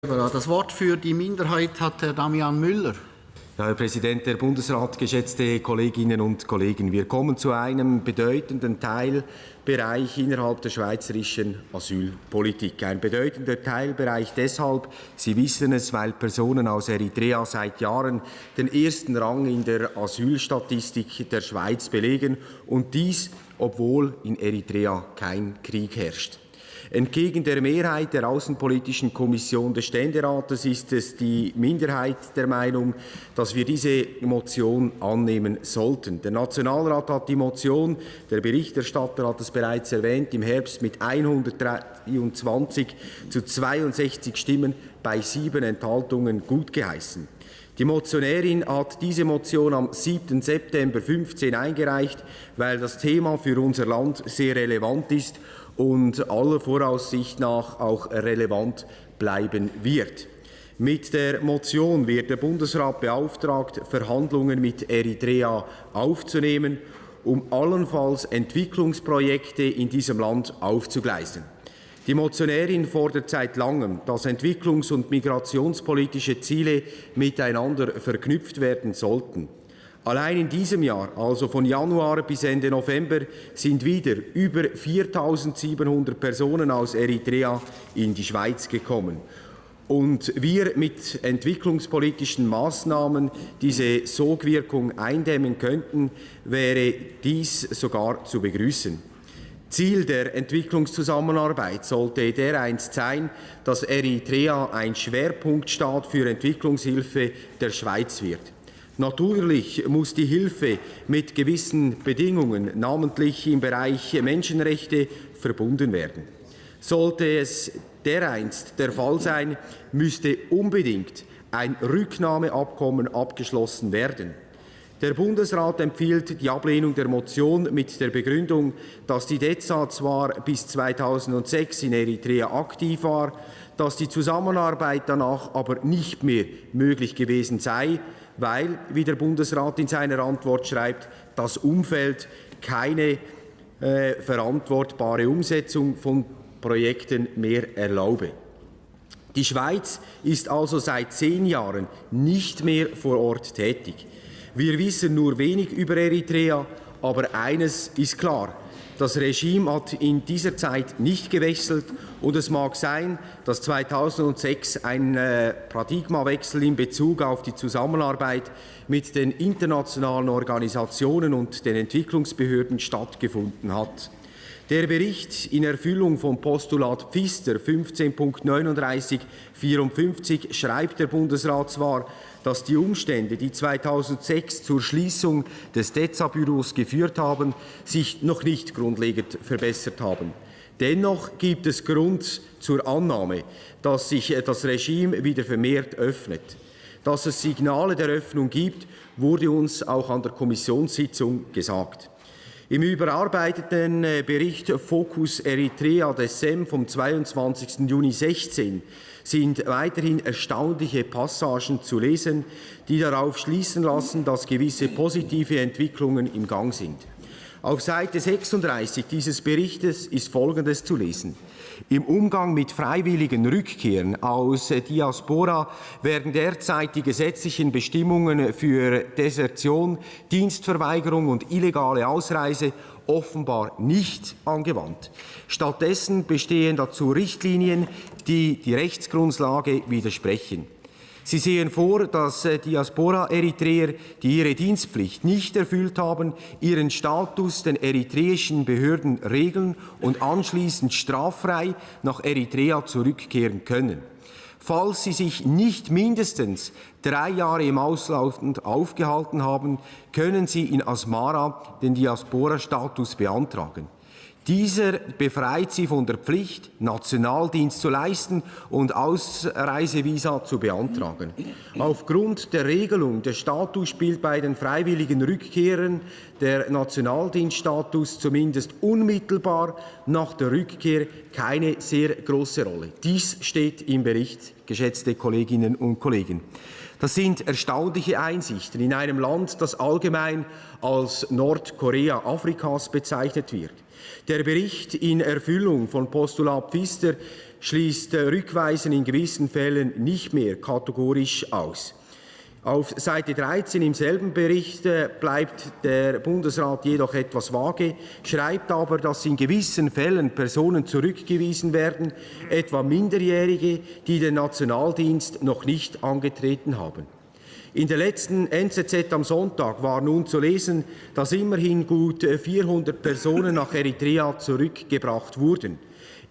Das Wort für die Minderheit hat Herr Damian Müller. Herr Präsident, der Bundesrat, geschätzte Kolleginnen und Kollegen, wir kommen zu einem bedeutenden Teilbereich innerhalb der schweizerischen Asylpolitik. Ein bedeutender Teilbereich deshalb, Sie wissen es, weil Personen aus Eritrea seit Jahren den ersten Rang in der Asylstatistik der Schweiz belegen und dies, obwohl in Eritrea kein Krieg herrscht. Entgegen der Mehrheit der Außenpolitischen Kommission des Ständerates ist es die Minderheit der Meinung, dass wir diese Motion annehmen sollten. Der Nationalrat hat die Motion, der Berichterstatter hat es bereits erwähnt, im Herbst mit 123 zu 62 Stimmen bei sieben Enthaltungen gutgeheißen. Die Motionärin hat diese Motion am 7. September 2015 eingereicht, weil das Thema für unser Land sehr relevant ist und aller Voraussicht nach auch relevant bleiben wird. Mit der Motion wird der Bundesrat beauftragt, Verhandlungen mit Eritrea aufzunehmen, um allenfalls Entwicklungsprojekte in diesem Land aufzugleisen. Die Motionärin fordert seit langem, dass entwicklungs- und migrationspolitische Ziele miteinander verknüpft werden sollten. Allein in diesem Jahr, also von Januar bis Ende November, sind wieder über 4.700 Personen aus Eritrea in die Schweiz gekommen. Und wir mit entwicklungspolitischen Maßnahmen diese Sogwirkung eindämmen könnten, wäre dies sogar zu begrüßen. Ziel der Entwicklungszusammenarbeit sollte dereinst sein, dass Eritrea ein Schwerpunktstaat für Entwicklungshilfe der Schweiz wird. Natürlich muss die Hilfe mit gewissen Bedingungen, namentlich im Bereich Menschenrechte, verbunden werden. Sollte es dereinst der Fall sein, müsste unbedingt ein Rücknahmeabkommen abgeschlossen werden. Der Bundesrat empfiehlt die Ablehnung der Motion mit der Begründung, dass die DEZA zwar bis 2006 in Eritrea aktiv war, dass die Zusammenarbeit danach aber nicht mehr möglich gewesen sei, weil, wie der Bundesrat in seiner Antwort schreibt, das Umfeld keine äh, verantwortbare Umsetzung von Projekten mehr erlaube. Die Schweiz ist also seit zehn Jahren nicht mehr vor Ort tätig. Wir wissen nur wenig über Eritrea, aber eines ist klar. Das Regime hat in dieser Zeit nicht gewechselt und es mag sein, dass 2006 ein äh, Paradigmawechsel in Bezug auf die Zusammenarbeit mit den internationalen Organisationen und den Entwicklungsbehörden stattgefunden hat. Der Bericht in Erfüllung vom Postulat Pfister 15.3954 schreibt der Bundesrat zwar, dass die Umstände, die 2006 zur Schließung des DEZA-Büros geführt haben, sich noch nicht grundlegend verbessert haben. Dennoch gibt es Grund zur Annahme, dass sich das Regime wieder vermehrt öffnet. Dass es Signale der Öffnung gibt, wurde uns auch an der Kommissionssitzung gesagt. Im überarbeiteten äh, Bericht Focus Eritrea des SEM vom 22. Juni 2016 sind weiterhin erstaunliche Passagen zu lesen, die darauf schließen lassen, dass gewisse positive Entwicklungen im Gang sind. Auf Seite 36 dieses Berichtes ist Folgendes zu lesen. Im Umgang mit freiwilligen Rückkehren aus Diaspora werden derzeit die gesetzlichen Bestimmungen für Desertion, Dienstverweigerung und illegale Ausreise offenbar nicht angewandt. Stattdessen bestehen dazu Richtlinien, die die Rechtsgrundlage widersprechen. Sie sehen vor, dass äh, Diaspora-Eritreer, die ihre Dienstpflicht nicht erfüllt haben, ihren Status den eritreischen Behörden regeln und anschließend straffrei nach Eritrea zurückkehren können. Falls sie sich nicht mindestens drei Jahre im Ausland aufgehalten haben, können sie in Asmara den Diaspora-Status beantragen. Dieser befreit sie von der Pflicht, Nationaldienst zu leisten und Ausreisevisa zu beantragen. Aufgrund der Regelung, der Status spielt bei den freiwilligen Rückkehrern der Nationaldienststatus zumindest unmittelbar nach der Rückkehr keine sehr große Rolle. Dies steht im Bericht, geschätzte Kolleginnen und Kollegen. Das sind erstaunliche Einsichten in einem Land, das allgemein als Nordkorea Afrikas bezeichnet wird. Der Bericht in Erfüllung von Postulat Pfister schließt Rückweisen in gewissen Fällen nicht mehr kategorisch aus. Auf Seite 13 im selben Bericht äh, bleibt der Bundesrat jedoch etwas vage, schreibt aber, dass in gewissen Fällen Personen zurückgewiesen werden, etwa Minderjährige, die den Nationaldienst noch nicht angetreten haben. In der letzten NZZ am Sonntag war nun zu lesen, dass immerhin gut 400 Personen nach Eritrea zurückgebracht wurden.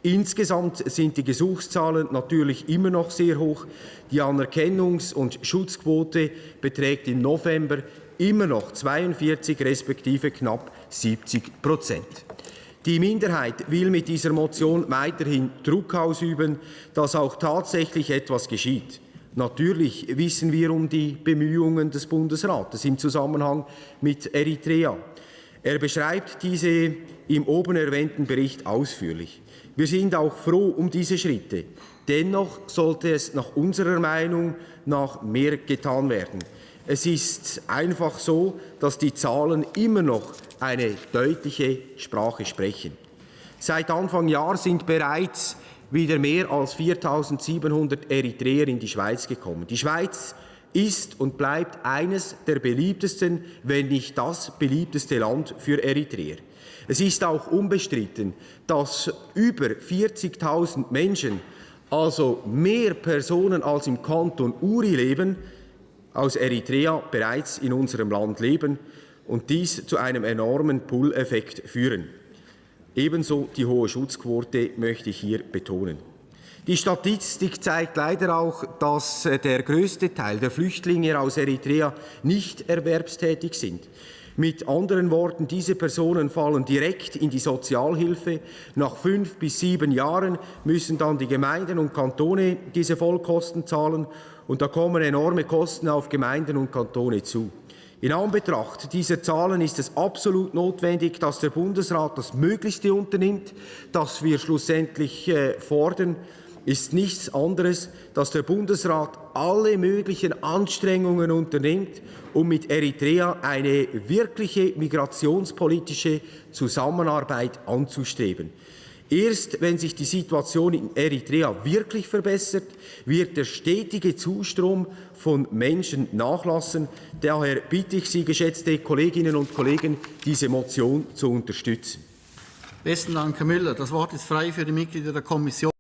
Insgesamt sind die Gesuchszahlen natürlich immer noch sehr hoch. Die Anerkennungs- und Schutzquote beträgt im November immer noch 42 respektive knapp 70 Prozent. Die Minderheit will mit dieser Motion weiterhin Druck ausüben, dass auch tatsächlich etwas geschieht. Natürlich wissen wir um die Bemühungen des Bundesrates im Zusammenhang mit Eritrea. Er beschreibt diese im oben erwähnten Bericht ausführlich. Wir sind auch froh um diese Schritte. Dennoch sollte es nach unserer Meinung nach mehr getan werden. Es ist einfach so, dass die Zahlen immer noch eine deutliche Sprache sprechen. Seit Anfang Jahr sind bereits wieder mehr als 4.700 Eritreer in die Schweiz gekommen. Die Schweiz ist und bleibt eines der beliebtesten, wenn nicht das beliebteste Land für Eritreer. Es ist auch unbestritten, dass über 40.000 Menschen, also mehr Personen als im Kanton Uri leben, aus Eritrea bereits in unserem Land leben und dies zu einem enormen Pull-Effekt führen. Ebenso die hohe Schutzquote möchte ich hier betonen. Die Statistik zeigt leider auch, dass äh, der größte Teil der Flüchtlinge aus Eritrea nicht erwerbstätig sind. Mit anderen Worten, diese Personen fallen direkt in die Sozialhilfe. Nach fünf bis sieben Jahren müssen dann die Gemeinden und Kantone diese Vollkosten zahlen. Und da kommen enorme Kosten auf Gemeinden und Kantone zu. In Anbetracht dieser Zahlen ist es absolut notwendig, dass der Bundesrat das Möglichste unternimmt, das wir schlussendlich äh, fordern ist nichts anderes, dass der Bundesrat alle möglichen Anstrengungen unternimmt, um mit Eritrea eine wirkliche migrationspolitische Zusammenarbeit anzustreben. Erst wenn sich die Situation in Eritrea wirklich verbessert, wird der stetige Zustrom von Menschen nachlassen. Daher bitte ich Sie, geschätzte Kolleginnen und Kollegen, diese Motion zu unterstützen. Besten Dank, Herr Müller. Das Wort ist frei für die Mitglieder der Kommission.